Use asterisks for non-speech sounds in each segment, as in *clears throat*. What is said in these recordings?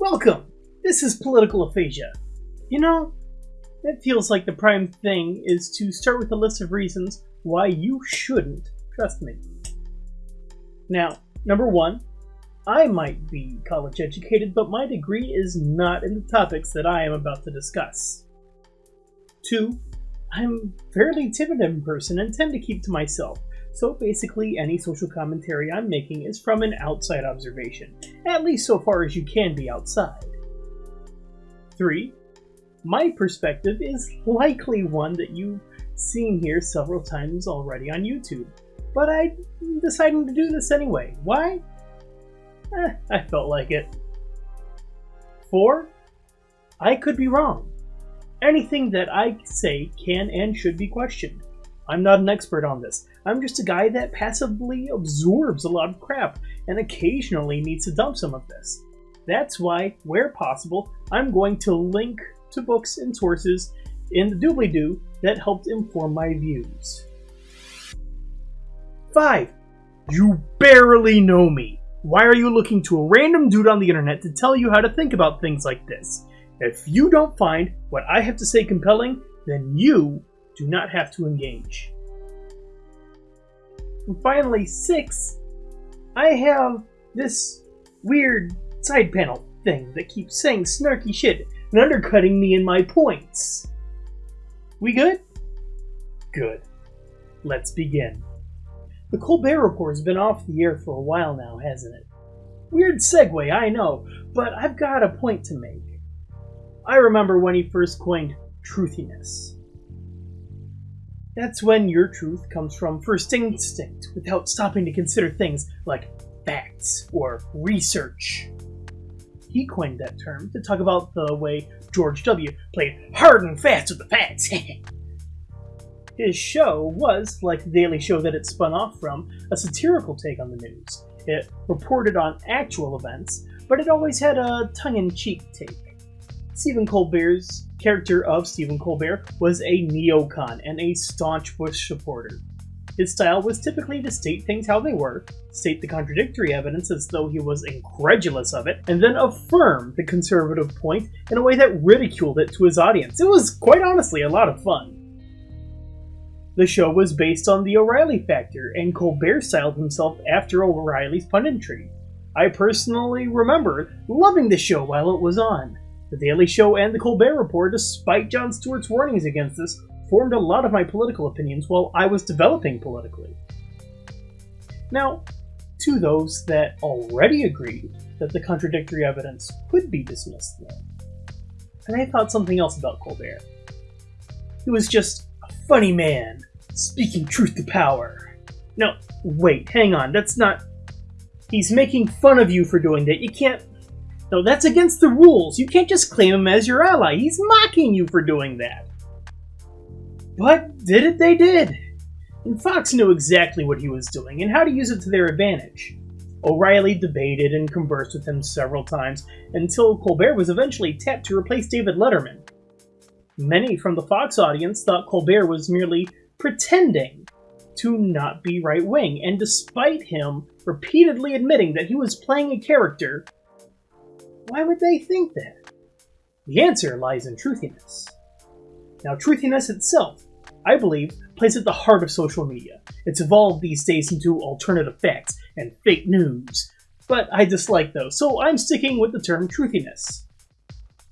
Welcome! This is Political Aphasia. You know, it feels like the prime thing is to start with a list of reasons why you shouldn't trust me. Now, number one, I might be college educated, but my degree is not in the topics that I am about to discuss. Two, I'm fairly timid in person and tend to keep to myself, so basically any social commentary I'm making is from an outside observation, at least so far as you can be outside. 3. My perspective is likely one that you've seen here several times already on YouTube, but I'm deciding to do this anyway. Why? Eh, I felt like it. 4. I could be wrong. Anything that I say can and should be questioned. I'm not an expert on this. I'm just a guy that passively absorbs a lot of crap and occasionally needs to dump some of this. That's why, where possible, I'm going to link to books and sources in the doobly-doo that helped inform my views. 5. You barely know me. Why are you looking to a random dude on the internet to tell you how to think about things like this? If you don't find what I have to say compelling, then you do not have to engage. And finally, six, I have this weird side panel thing that keeps saying snarky shit and undercutting me in my points. We good? Good. Let's begin. The Colbert Report has been off the air for a while now, hasn't it? Weird segue, I know, but I've got a point to make. I remember when he first coined truthiness. That's when your truth comes from first instinct without stopping to consider things like facts or research. He coined that term to talk about the way George W. played hard and fast with the facts. *laughs* His show was, like the Daily Show that it spun off from, a satirical take on the news. It reported on actual events, but it always had a tongue in cheek take. Stephen Colbert's character of Stephen Colbert was a neocon and a staunch Bush supporter. His style was typically to state things how they were, state the contradictory evidence as though he was incredulous of it, and then affirm the conservative point in a way that ridiculed it to his audience. It was, quite honestly, a lot of fun. The show was based on the O'Reilly factor, and Colbert styled himself after O'Reilly's punditry. I personally remember loving the show while it was on. The Daily Show and The Colbert Report, despite Jon Stewart's warnings against this, formed a lot of my political opinions while I was developing politically. Now, to those that already agreed that the contradictory evidence could be dismissed then, and I thought something else about Colbert. He was just a funny man, speaking truth to power. No, wait, hang on, that's not... He's making fun of you for doing that. You can't no, that's against the rules. You can't just claim him as your ally. He's mocking you for doing that. But did it, they did. And Fox knew exactly what he was doing and how to use it to their advantage. O'Reilly debated and conversed with him several times until Colbert was eventually tapped to replace David Letterman. Many from the Fox audience thought Colbert was merely pretending to not be right wing, and despite him repeatedly admitting that he was playing a character, why would they think that? The answer lies in truthiness. Now, truthiness itself, I believe, plays at the heart of social media. It's evolved these days into alternative facts and fake news, but I dislike those, so I'm sticking with the term truthiness.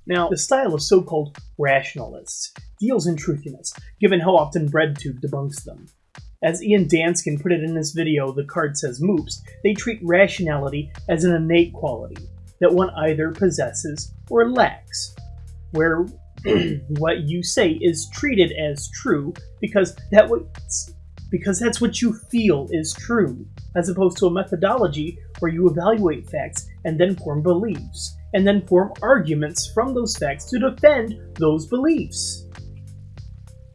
Now, the style of so-called rationalists deals in truthiness, given how often BreadTube debunks them. As Ian Danskin put it in his video, The Card Says Moops, they treat rationality as an innate quality, that one either possesses or lacks, where *clears throat* what you say is treated as true because that because that's what you feel is true, as opposed to a methodology where you evaluate facts and then form beliefs, and then form arguments from those facts to defend those beliefs.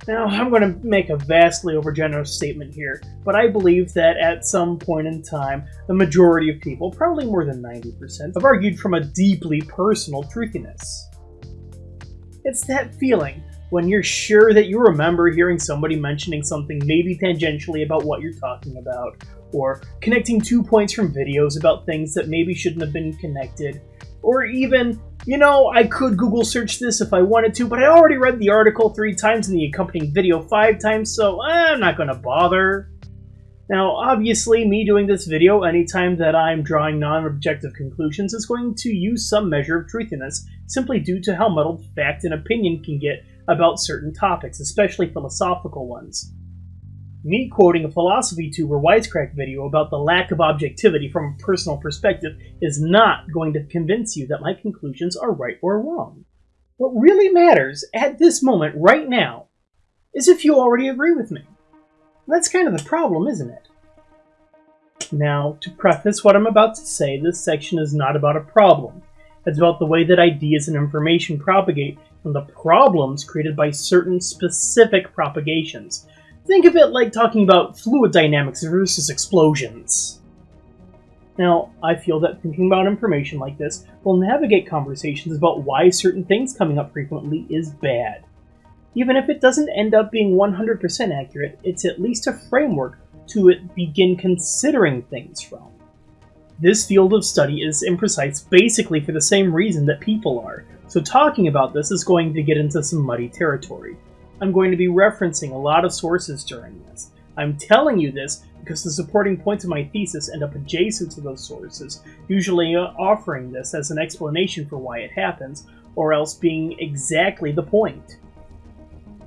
Now, I'm going to make a vastly overgenerous statement here, but I believe that at some point in time, the majority of people, probably more than 90%, have argued from a deeply personal truthiness. It's that feeling when you're sure that you remember hearing somebody mentioning something maybe tangentially about what you're talking about, or connecting two points from videos about things that maybe shouldn't have been connected, Or even, you know, I could Google search this if I wanted to, but I already read the article three times and the accompanying video five times, so I'm not gonna bother. Now, obviously, me doing this video anytime that I'm drawing non-objective conclusions is going to use some measure of truthiness, simply due to how muddled fact and opinion can get about certain topics, especially philosophical ones. Me quoting a Philosophy Tube or Wisecrack video about the lack of objectivity from a personal perspective is not going to convince you that my conclusions are right or wrong. What really matters at this moment, right now, is if you already agree with me. That's kind of the problem, isn't it? Now, to preface what I'm about to say, this section is not about a problem. It's about the way that ideas and information propagate and the problems created by certain specific propagations. Think of it like talking about fluid dynamics versus explosions. Now, I feel that thinking about information like this will navigate conversations about why certain things coming up frequently is bad. Even if it doesn't end up being 100% accurate, it's at least a framework to begin considering things from. This field of study is imprecise basically for the same reason that people are, so talking about this is going to get into some muddy territory. I'm going to be referencing a lot of sources during this. I'm telling you this because the supporting points of my thesis end up adjacent to those sources, usually offering this as an explanation for why it happens, or else being exactly the point.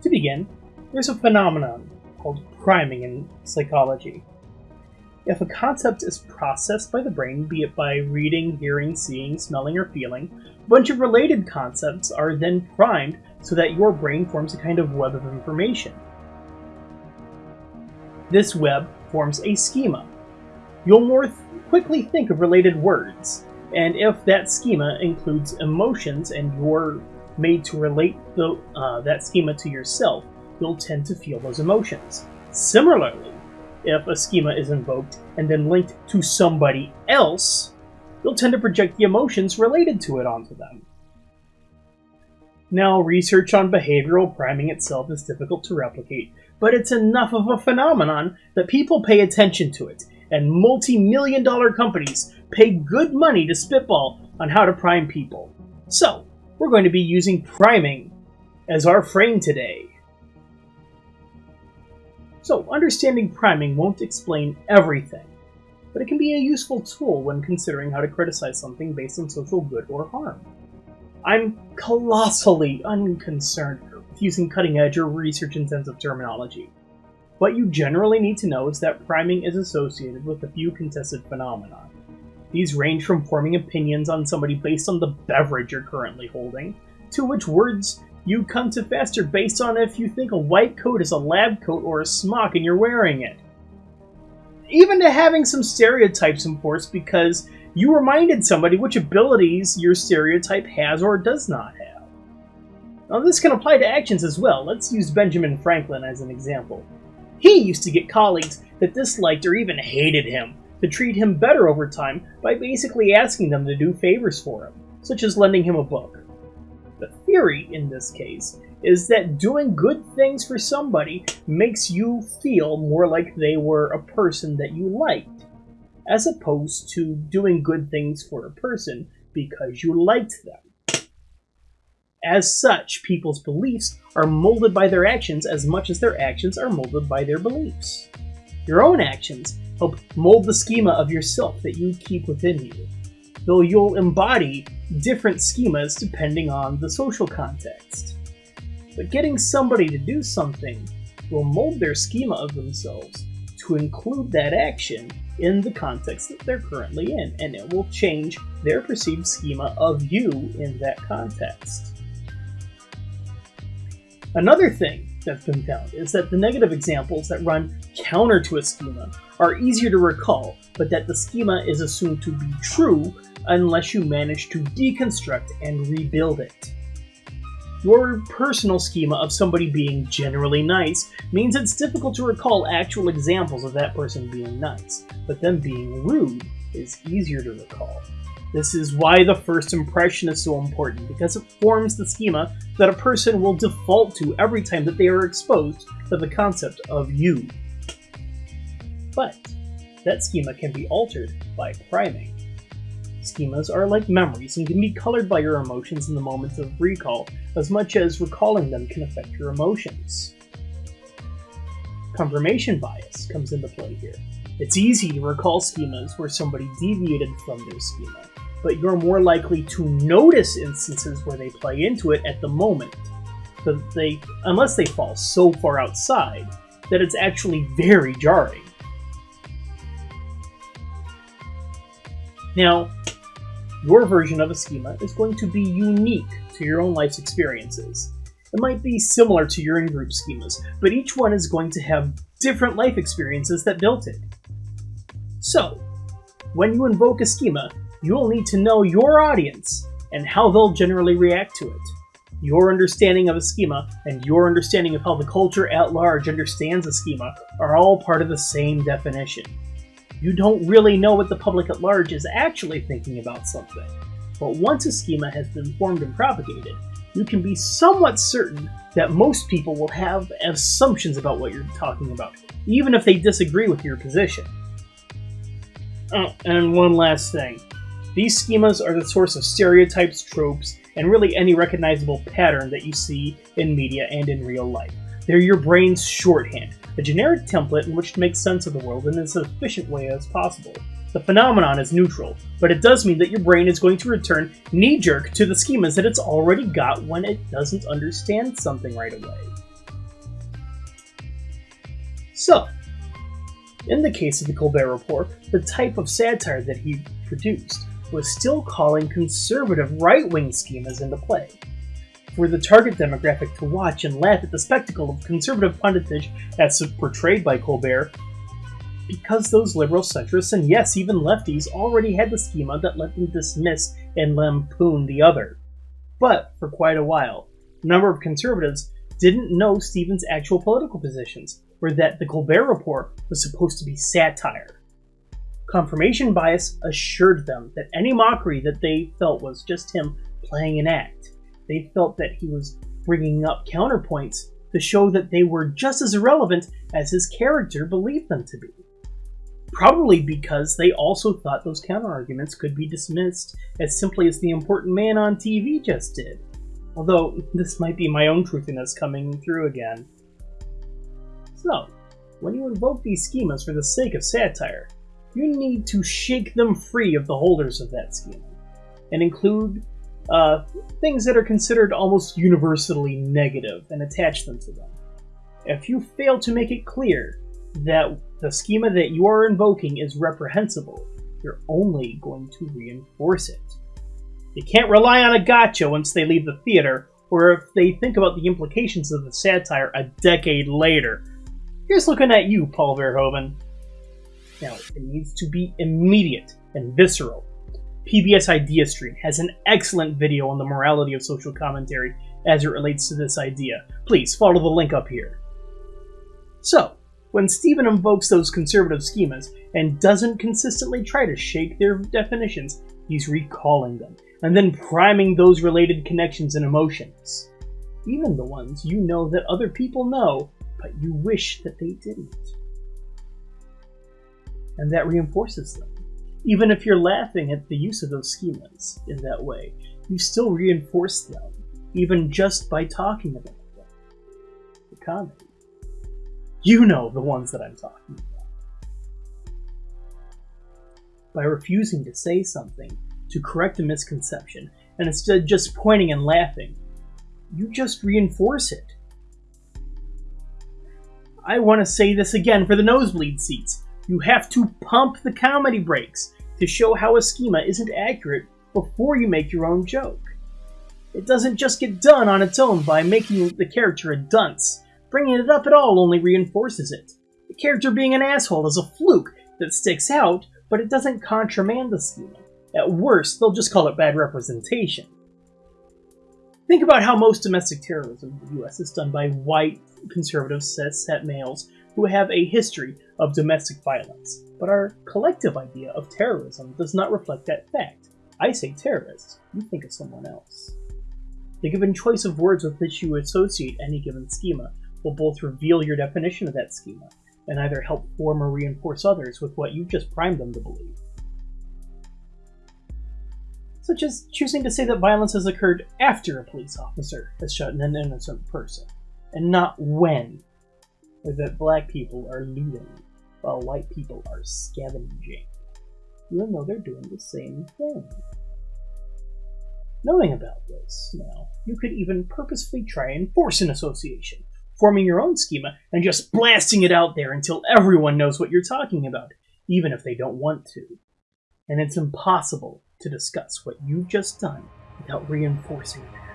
To begin, there's a phenomenon called priming in psychology. If a concept is processed by the brain, be it by reading, hearing, seeing, smelling, or feeling, a bunch of related concepts are then primed so that your brain forms a kind of web of information. This web forms a schema. You'll more th quickly think of related words, and if that schema includes emotions and you're made to relate the, uh, that schema to yourself, you'll tend to feel those emotions. Similarly, if a schema is invoked and then linked to somebody else, you'll tend to project the emotions related to it onto them. Now, research on behavioral priming itself is difficult to replicate, but it's enough of a phenomenon that people pay attention to it, and multi-million dollar companies pay good money to spitball on how to prime people. So, we're going to be using priming as our frame today. So, understanding priming won't explain everything, but it can be a useful tool when considering how to criticize something based on social good or harm. I'm colossally unconcerned with using cutting edge or research intensive terminology. What you generally need to know is that priming is associated with a few contested phenomena. These range from forming opinions on somebody based on the beverage you're currently holding, to which words you come to faster based on if you think a white coat is a lab coat or a smock and you're wearing it. Even to having some stereotypes enforced because you reminded somebody which abilities your stereotype has or does not have. Now, this can apply to actions as well. Let's use Benjamin Franklin as an example. He used to get colleagues that disliked or even hated him to treat him better over time by basically asking them to do favors for him, such as lending him a book. The theory in this case is that doing good things for somebody makes you feel more like they were a person that you liked as opposed to doing good things for a person because you liked them. As such, people's beliefs are molded by their actions as much as their actions are molded by their beliefs. Your own actions help mold the schema of yourself that you keep within you, though you'll embody different schemas depending on the social context. But getting somebody to do something will mold their schema of themselves to include that action in the context that they're currently in, and it will change their perceived schema of you in that context. Another thing that's been found is that the negative examples that run counter to a schema are easier to recall, but that the schema is assumed to be true unless you manage to deconstruct and rebuild it. Your personal schema of somebody being generally nice means it's difficult to recall actual examples of that person being nice, but them being rude is easier to recall. This is why the first impression is so important, because it forms the schema that a person will default to every time that they are exposed to the concept of you. But that schema can be altered by priming. Schemas are like memories and can be colored by your emotions in the moments of recall, as much as recalling them can affect your emotions. Confirmation bias comes into play here. It's easy to recall schemas where somebody deviated from their schema, but you're more likely to notice instances where they play into it at the moment. But they, unless they fall so far outside that it's actually very jarring. Now, your version of a schema is going to be unique to your own life's experiences. It might be similar to your in-group schemas, but each one is going to have different life experiences that built it. So, when you invoke a schema, you will need to know your audience and how they'll generally react to it. Your understanding of a schema and your understanding of how the culture at large understands a schema are all part of the same definition. You don't really know what the public at large is actually thinking about something, but once a schema has been formed and propagated, you can be somewhat certain that most people will have assumptions about what you're talking about, even if they disagree with your position. Oh, and one last thing. These schemas are the source of stereotypes, tropes, and really any recognizable pattern that you see in media and in real life. They're your brain's shorthand, a generic template in which to make sense of the world in as efficient way as possible. The phenomenon is neutral, but it does mean that your brain is going to return knee-jerk to the schemas that it's already got when it doesn't understand something right away. So, in the case of the Colbert Report, the type of satire that he produced was still calling conservative right-wing schemas into play. For the target demographic to watch and laugh at the spectacle of conservative punditage as portrayed by Colbert, because those liberal centrists and yes, even lefties already had the schema that let them dismiss and lampoon the other. But for quite a while, a number of conservatives didn't know Stephen's actual political positions, or that the Colbert Report was supposed to be satire. Confirmation bias assured them that any mockery that they felt was just him playing an act. They felt that he was bringing up counterpoints to show that they were just as irrelevant as his character believed them to be. Probably because they also thought those counterarguments could be dismissed as simply as the important man on TV just did. Although, this might be my own truthiness coming through again. So, when you invoke these schemas for the sake of satire, you need to shake them free of the holders of that schema, and include uh, things that are considered almost universally negative and attach them to them. If you fail to make it clear that the schema that you are invoking is reprehensible, you're only going to reinforce it. You can't rely on a gotcha once they leave the theater, or if they think about the implications of the satire a decade later, Here's looking at you, Paul Verhoeven. Now, it needs to be immediate and visceral. PBS Idea Stream has an excellent video on the morality of social commentary as it relates to this idea. Please follow the link up here. So, when Stephen invokes those conservative schemas and doesn't consistently try to shake their definitions, he's recalling them, and then priming those related connections and emotions. Even the ones you know that other people know but you wish that they didn't. And that reinforces them. Even if you're laughing at the use of those schemas in that way, you still reinforce them, even just by talking about them. The comedy. You know the ones that I'm talking about. By refusing to say something to correct a misconception, and instead just pointing and laughing, you just reinforce it I want to say this again for the nosebleed seats. You have to pump the comedy brakes to show how a schema isn't accurate before you make your own joke. It doesn't just get done on its own by making the character a dunce. Bringing it up at all only reinforces it. The character being an asshole is a fluke that sticks out, but it doesn't contramand the schema. At worst, they'll just call it bad representation. Think about how most domestic terrorism in the US is done by white, conservative, cis-het males who have a history of domestic violence. But our collective idea of terrorism does not reflect that fact. I say terrorist, you think of someone else. The given choice of words with which you associate any given schema will both reveal your definition of that schema and either help form or reinforce others with what you've just primed them to believe. such as choosing to say that violence has occurred after a police officer has shot an innocent person, and not when, or that black people are looting while white people are scavenging, even though they're doing the same thing. Knowing about this, now, you could even purposefully try and force an association, forming your own schema and just blasting it out there until everyone knows what you're talking about, even if they don't want to. And it's impossible to discuss what you've just done without reinforcing that.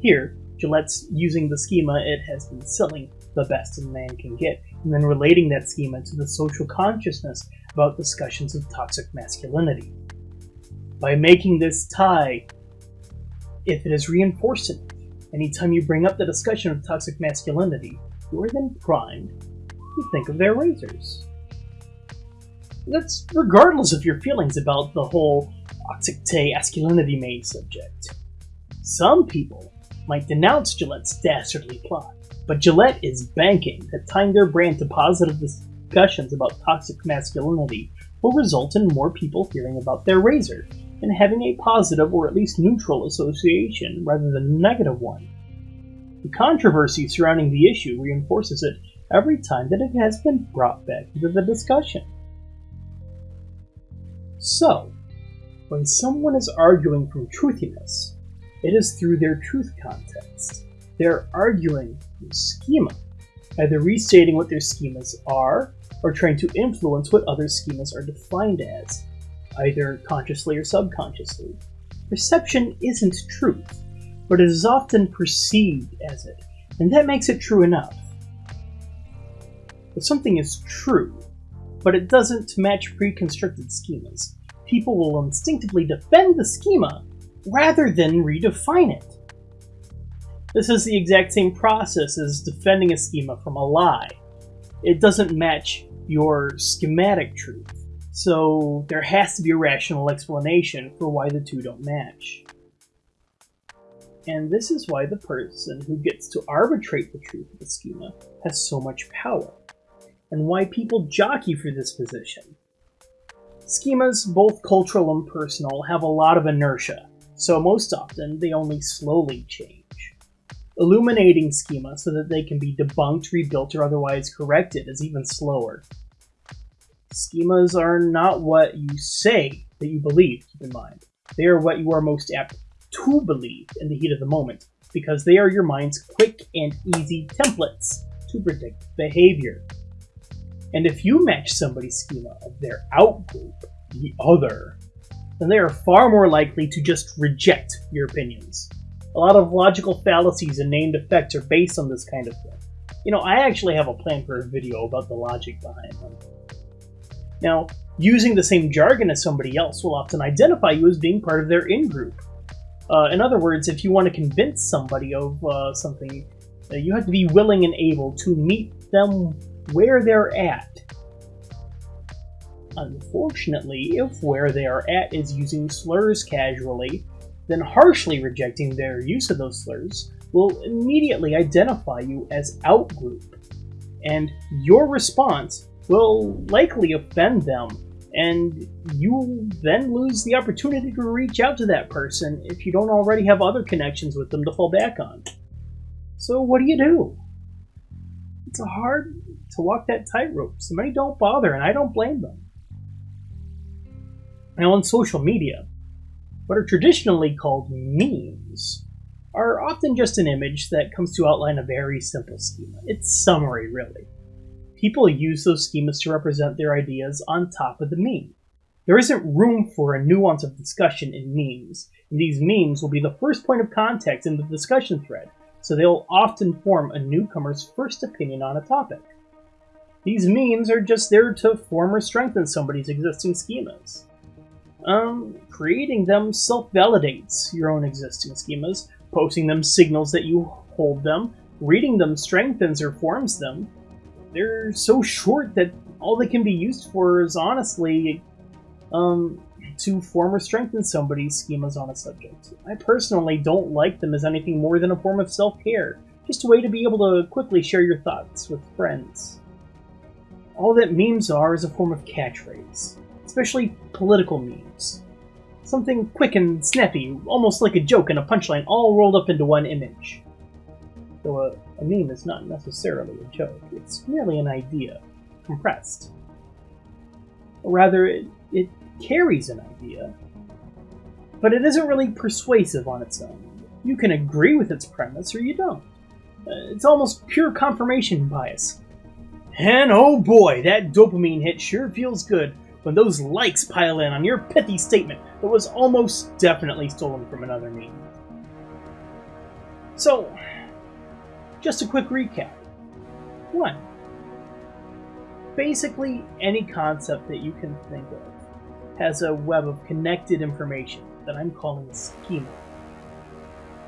Here, Gillette's using the schema it has been selling the best a man can get, and then relating that schema to the social consciousness about discussions of toxic masculinity. By making this tie, if it is reinforced anytime you bring up the discussion of toxic masculinity, you are then primed to think of their razors. That's regardless of your feelings about the whole toxic masculinity main subject. Some people might denounce Gillette's dastardly plot, but Gillette is banking that tying their brand to positive discussions about toxic masculinity will result in more people hearing about their razor and having a positive or at least neutral association rather than a negative one. The controversy surrounding the issue reinforces it every time that it has been brought back into the discussion. So, when someone is arguing from truthiness, it is through their truth context. They're arguing the schema, either restating what their schemas are or trying to influence what other schemas are defined as, either consciously or subconsciously. Perception isn't truth, but it is often perceived as it, and that makes it true enough. If something is true, but it doesn't match pre-constructed schemas, people will instinctively defend the schema rather than redefine it. This is the exact same process as defending a schema from a lie. It doesn't match your schematic truth, so there has to be a rational explanation for why the two don't match. And this is why the person who gets to arbitrate the truth of the schema has so much power, and why people jockey for this position. Schemas, both cultural and personal, have a lot of inertia, so most often they only slowly change. Illuminating schema so that they can be debunked, rebuilt, or otherwise corrected is even slower. Schemas are not what you say that you believe, keep in mind. They are what you are most apt to believe in the heat of the moment, because they are your mind's quick and easy templates to predict behavior. And if you match somebody's schema of their outgroup, the other, then they are far more likely to just reject your opinions. A lot of logical fallacies and named effects are based on this kind of thing. You know, I actually have a plan for a video about the logic behind them. Now, using the same jargon as somebody else will often identify you as being part of their in-group. Uh, in other words, if you want to convince somebody of uh, something, uh, you have to be willing and able to meet them where they're at Unfortunately, if where they are at is using slurs casually, then harshly rejecting their use of those slurs will immediately identify you as outgroup, and your response will likely offend them, and you then lose the opportunity to reach out to that person if you don't already have other connections with them to fall back on. So what do you do? It's hard to walk that tightrope. So many don't bother, and I don't blame them. Now, on social media, what are traditionally called memes are often just an image that comes to outline a very simple schema. It's summary, really. People use those schemas to represent their ideas on top of the meme. There isn't room for a nuance of discussion in memes, and these memes will be the first point of contact in the discussion thread, so they'll often form a newcomer's first opinion on a topic. These memes are just there to form or strengthen somebody's existing schemas. Um, creating them self-validates your own existing schemas. Posting them signals that you hold them. Reading them strengthens or forms them. They're so short that all they can be used for is honestly, um, to form or strengthen somebody's schemas on a subject. I personally don't like them as anything more than a form of self care, just a way to be able to quickly share your thoughts with friends. All that memes are is a form of catchphrase, especially political memes. Something quick and snappy, almost like a joke and a punchline, all rolled up into one image. Though a, a meme is not necessarily a joke, it's merely an idea, compressed. Or rather, it, it carries an idea, but it isn't really persuasive on its own. You can agree with its premise or you don't. Uh, it's almost pure confirmation bias. And oh boy, that dopamine hit sure feels good when those likes pile in on your pithy statement that was almost definitely stolen from another meme. So, just a quick recap. 1. Basically, any concept that you can think of has a web of connected information that I'm calling a schema.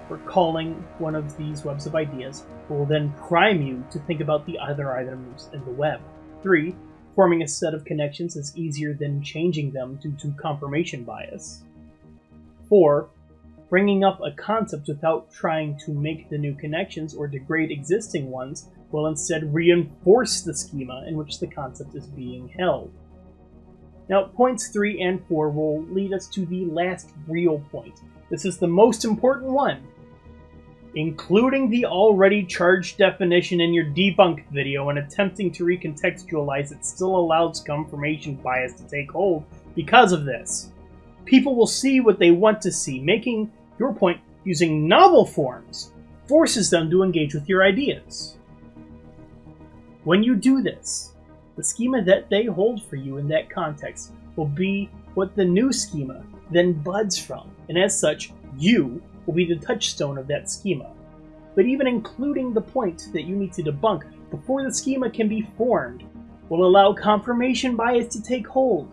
We're calling one of these webs of ideas will then prime you to think about the other items in the web. 3. Forming a set of connections is easier than changing them due to confirmation bias. 4. Bringing up a concept without trying to make the new connections or degrade existing ones will instead reinforce the schema in which the concept is being held. Now, points 3 and 4 will lead us to the last real point. This is the most important one. Including the already charged definition in your debunked video and attempting to recontextualize it still allows confirmation bias to take hold because of this. People will see what they want to see, making your point using novel forms forces them to engage with your ideas. When you do this, the schema that they hold for you in that context will be what the new schema then buds from, and as such, you will be the touchstone of that schema. But even including the point that you need to debunk before the schema can be formed will allow confirmation bias to take hold.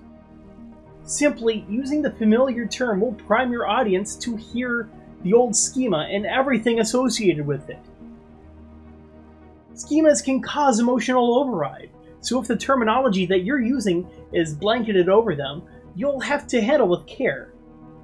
Simply using the familiar term will prime your audience to hear the old schema and everything associated with it. Schemas can cause emotional override, so if the terminology that you're using is blanketed over them, you'll have to handle with care,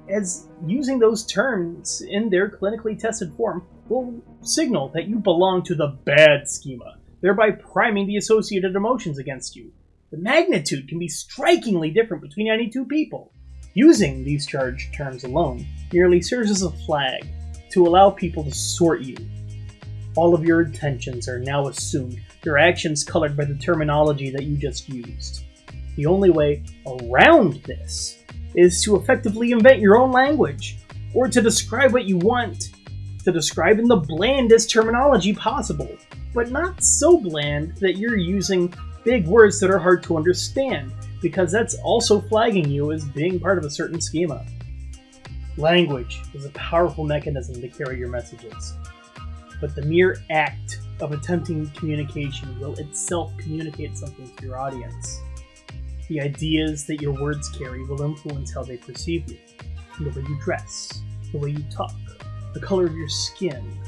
as using those terms in their clinically tested form will signal that you belong to the bad schema, thereby priming the associated emotions against you. The magnitude can be strikingly different between any two people. Using these charged terms alone merely serves as a flag to allow people to sort you all of your intentions are now assumed, your actions colored by the terminology that you just used. The only way around this is to effectively invent your own language, or to describe what you want, to describe in the blandest terminology possible, but not so bland that you're using big words that are hard to understand, because that's also flagging you as being part of a certain schema. Language is a powerful mechanism to carry your messages but the mere act of attempting communication will itself communicate something to your audience. The ideas that your words carry will influence how they perceive you, the way you dress, the way you talk, the color of your skin,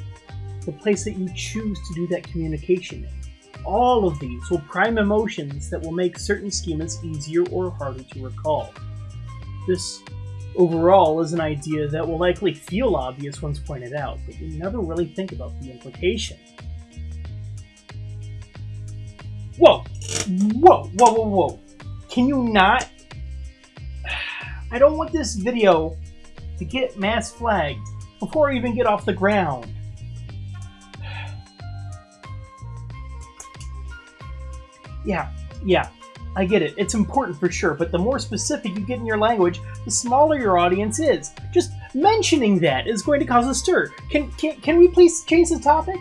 the place that you choose to do that communication in. All of these will prime emotions that will make certain schemas easier or harder to recall. This overall is an idea that will likely feel obvious once pointed out, but you never really think about the implication. Whoa! Whoa, whoa, whoa, whoa. Can you not? I don't want this video to get mass flagged before I even get off the ground. Yeah, yeah, I get it. It's important for sure, but the more specific you get in your language, the smaller your audience is. Just mentioning that is going to cause a stir. Can can, can we please change the topic?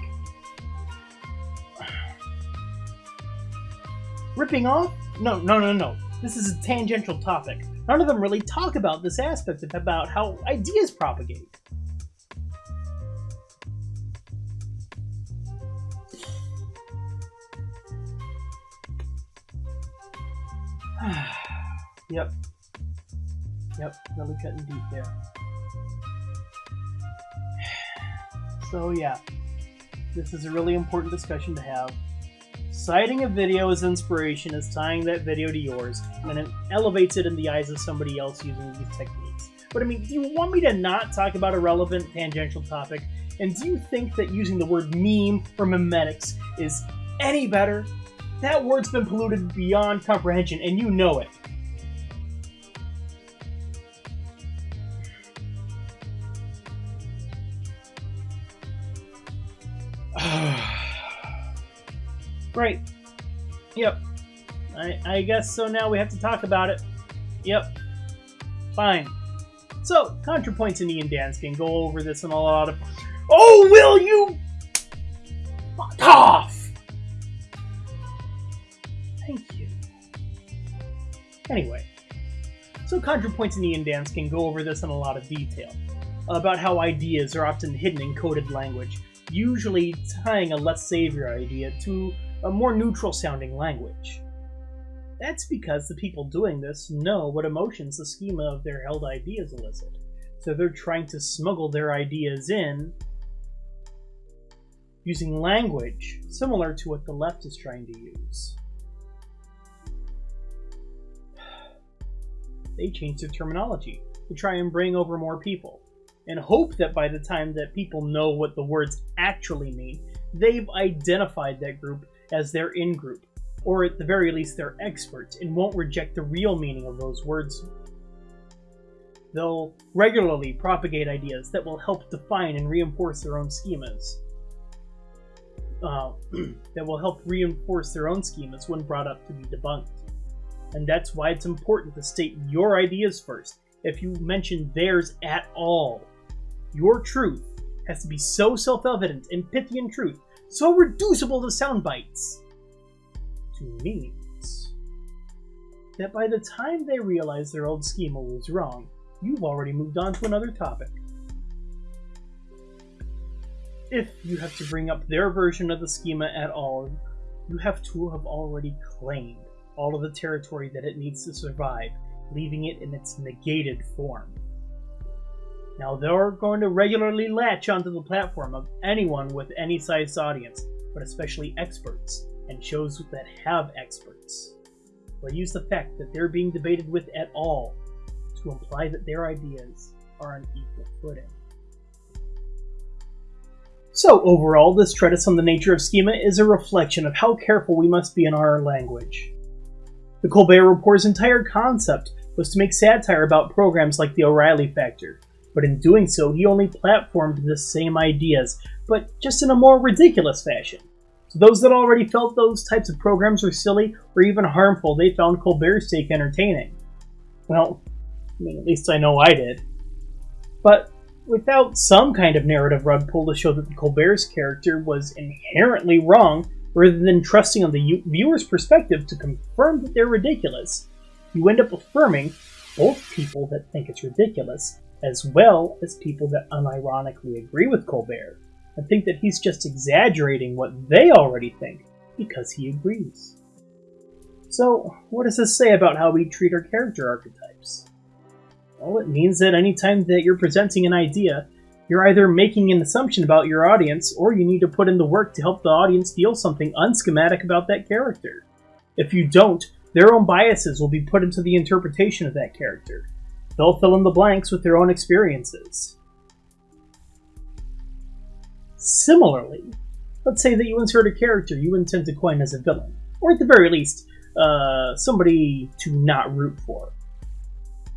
Ripping off? No, no, no, no. This is a tangential topic. None of them really talk about this aspect about how ideas propagate. *sighs* yep. Yep, really cutting deep there. *sighs* So yeah, this is a really important discussion to have. Citing a video as inspiration is tying that video to yours, and it elevates it in the eyes of somebody else using these techniques. But I mean, do you want me to not talk about a relevant tangential topic? And do you think that using the word meme or memetics is any better? That word's been polluted beyond comprehension, and you know it. *sighs* *sighs* *sighs* right. Yep. I, I guess so now we have to talk about it. Yep. Fine. So, ContraPoints and Ian can go over this in a lot of... Oh, will you... Fuck off! Thank you. Anyway, so ContraPoints and Ian can go over this in a lot of detail, about how ideas are often hidden in coded language, usually tying a less savior idea to a more neutral sounding language. That's because the people doing this know what emotions the schema of their held ideas elicit, so they're trying to smuggle their ideas in using language similar to what the left is trying to use. They change their terminology to try and bring over more people, and hope that by the time that people know what the words actually mean, they've identified that group as their in group, or at the very least they're experts and won't reject the real meaning of those words. They'll regularly propagate ideas that will help define and reinforce their own schemas. Uh, *clears throat* that will help reinforce their own schemas when brought up to be debunked. And that's why it's important to state your ideas first, if you mention theirs at all. Your truth has to be so self-evident and pithy in truth so reducible to sound bites, to memes, that by the time they realize their old schema was wrong, you've already moved on to another topic. If you have to bring up their version of the schema at all, you have to have already claimed all of the territory that it needs to survive, leaving it in its negated form. Now, they're going to regularly latch onto the platform of anyone with any sized audience, but especially experts, and shows that have experts. They'll use the fact that they're being debated with at all to imply that their ideas are on equal footing. So, overall, this treatise on the nature of schema is a reflection of how careful we must be in our language. The Colbert Report's entire concept was to make satire about programs like the O'Reilly Factor, but in doing so, he only platformed the same ideas, but just in a more ridiculous fashion. So those that already felt those types of programs were silly or even harmful, they found Colbert's take entertaining. Well, I mean, at least I know I did. But without some kind of narrative rug pull to show that Colbert's character was inherently wrong, rather than trusting on the viewer's perspective to confirm that they're ridiculous, you end up affirming both people that think it's ridiculous as well as people that unironically agree with Colbert and think that he's just exaggerating what they already think because he agrees. So, what does this say about how we treat our character archetypes? Well, it means that anytime that you're presenting an idea, you're either making an assumption about your audience, or you need to put in the work to help the audience feel something unschematic about that character. If you don't, their own biases will be put into the interpretation of that character, They'll fill in the blanks with their own experiences. Similarly, let's say that you insert a character you intend to coin as a villain, or at the very least, uh, somebody to not root for.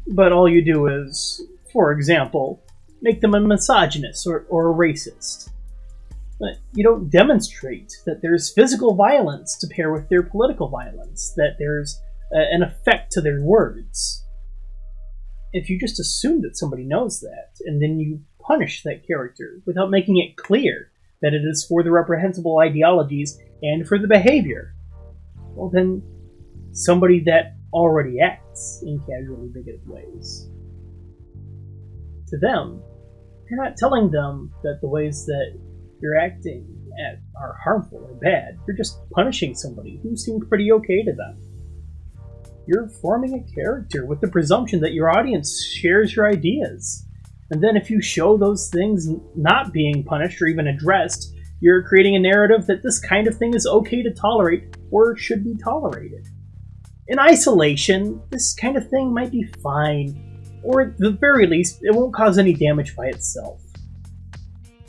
But all you do is, for example, make them a misogynist or, or a racist. But you don't demonstrate that there's physical violence to pair with their political violence, that there's uh, an effect to their words if you just assume that somebody knows that, and then you punish that character without making it clear that it is for the reprehensible ideologies and for the behavior, well then, somebody that already acts in casually bigoted ways. To them, you're not telling them that the ways that you're acting at are harmful or bad. You're just punishing somebody who seemed pretty okay to them you're forming a character with the presumption that your audience shares your ideas. And then if you show those things not being punished or even addressed, You're creating a narrative that this kind of thing is okay to tolerate or should be tolerated. In isolation, this kind of thing might be fine, or at the very least, it won't cause any damage by itself.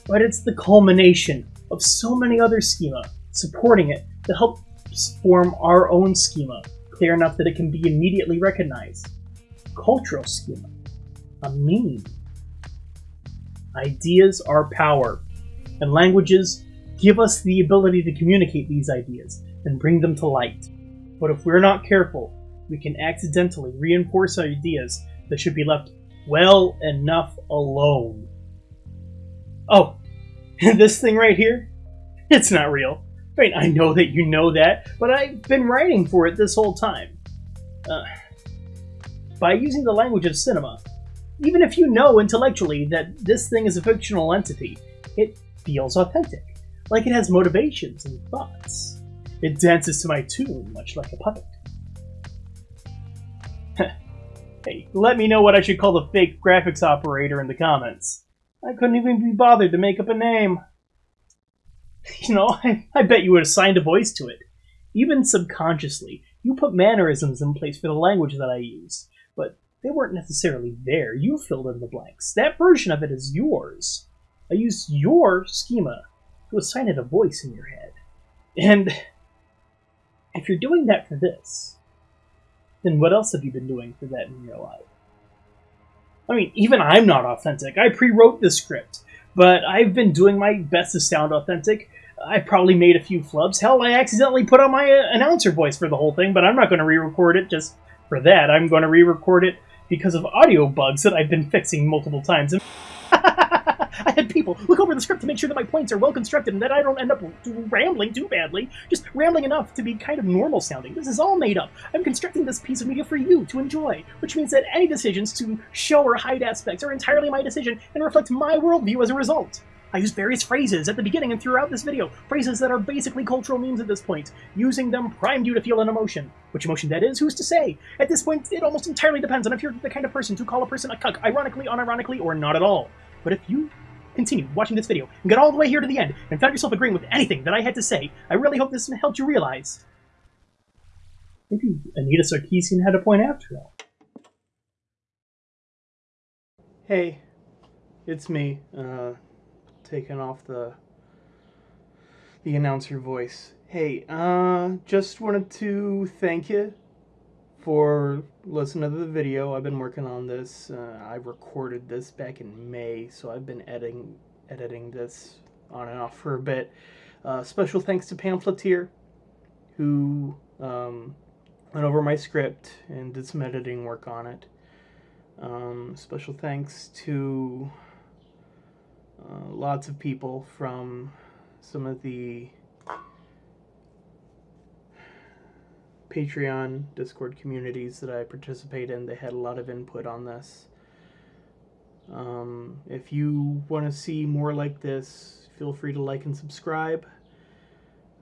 But it's the culmination of so many other schema supporting it that helps form our own schema, clear enough that it can be immediately recognized. Cultural schema. A meme. Ideas are power, and languages give us the ability to communicate these ideas and bring them to light. But if we're not careful, we can accidentally reinforce ideas that should be left well enough alone. Oh, *laughs* this thing right here? It's not real. I I know that you know that, but I've been writing for it this whole time. Uh, by using the language of cinema, even if you know intellectually that this thing is a fictional entity, it feels authentic, like it has motivations and thoughts. It dances to my tune, much like a puppet. *laughs* hey, let me know what I should call the fake graphics operator in the comments. I couldn't even be bothered to make up a name. *laughs* You know, I, I bet you would assign a voice to it. Even subconsciously, you put mannerisms in place for the language that I use, but they weren't necessarily there. You filled in the blanks. That version of it is yours. I used your schema to assign it a voice in your head. And *laughs* if you're doing that for this, then what else have you been doing for that in real life? I mean, even I'm not authentic. I pre-wrote this script, but I've been doing my best to sound authentic. I probably made a few flubs. Hell, I accidentally put on my uh, announcer voice for the whole thing, but I'm not going to re-record it just for that. I'm going to re-record it because of audio bugs that I've been fixing multiple times. *laughs* I had people look over the script to make sure that my points are well constructed and that I don't end up rambling too badly, just rambling enough to be kind of normal sounding. This is all made up. I'm constructing this piece of media for you to enjoy, which means that any decisions to show or hide aspects are entirely my decision and reflect my worldview as a result. I use various phrases at the beginning and throughout this video, phrases that are basically cultural memes at this point. Using them primed you to feel an emotion. Which emotion that is, who's to say? At this point, it almost entirely depends on if you're the kind of person to call a person a cuck, ironically, unironically, or not at all. But if you continue watching this video and get all the way here to the end and found yourself agreeing with anything that I had to say, I really hope this helped you realize. Maybe Anita Sarkeesian had a point after all. Hey, it's me, uh, taking off the the announcer voice. Hey, uh, just wanted to thank you for listening to the video. I've been working on this. Uh, I recorded this back in May, so I've been editing editing this on and off for a bit. Uh, special thanks to Pamphleteer, who um, went over my script and did some editing work on it. Um, special thanks to uh, lots of people from some of the Patreon, Discord communities that I participate in. They had a lot of input on this. Um, if you want to see more like this, feel free to like and subscribe.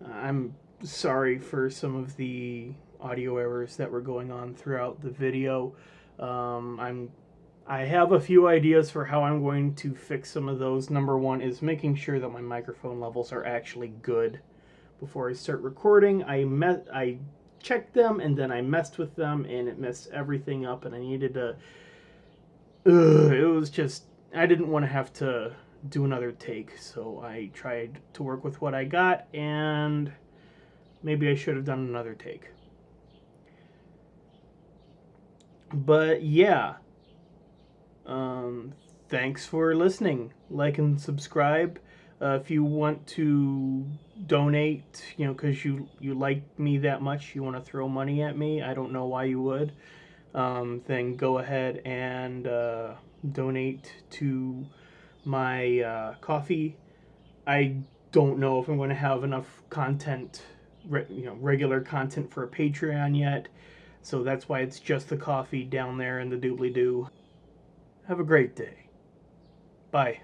I'm sorry for some of the audio errors that were going on throughout the video. Um, I'm I have a few ideas for how I'm going to fix some of those. Number one is making sure that my microphone levels are actually good before I start recording. I met I checked them and then I messed with them and it messed everything up and I needed to ugh, it was just I didn't want to have to do another take so I tried to work with what I got and maybe I should have done another take but yeah um, thanks for listening like and subscribe uh, if you want to donate, you know, because you you like me that much, you want to throw money at me. I don't know why you would. Um, then go ahead and uh, donate to my uh, Ko-fi. I don't know if I'm going to have enough content, you know, regular content for a Patreon yet. So that's why it's just the Ko-fi down there in the doobly doo. Have a great day. Bye.